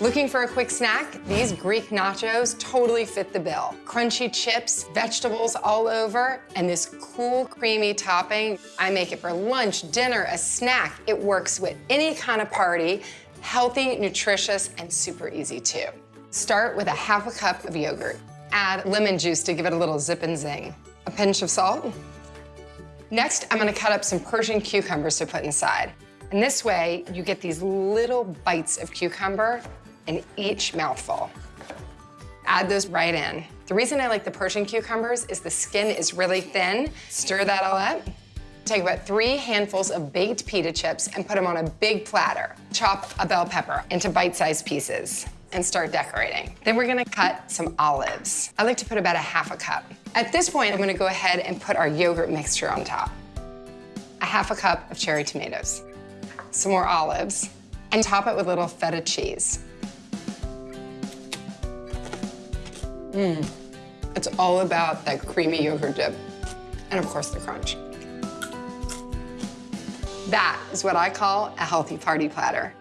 Looking for a quick snack? These Greek nachos totally fit the bill. Crunchy chips, vegetables all over, and this cool, creamy topping. I make it for lunch, dinner, a snack. It works with any kind of party, healthy, nutritious, and super easy too. Start with a half a cup of yogurt. Add lemon juice to give it a little zip and zing. A pinch of salt. Next, I'm gonna cut up some Persian cucumbers to put inside. And this way, you get these little bites of cucumber in each mouthful. Add those right in. The reason I like the Persian cucumbers is the skin is really thin. Stir that all up. Take about three handfuls of baked pita chips and put them on a big platter. Chop a bell pepper into bite-sized pieces and start decorating. Then we're gonna cut some olives. I like to put about a half a cup. At this point, I'm gonna go ahead and put our yogurt mixture on top. A half a cup of cherry tomatoes, some more olives, and top it with a little feta cheese. Mmm, it's all about that creamy yogurt dip. And of course, the crunch. That is what I call a healthy party platter.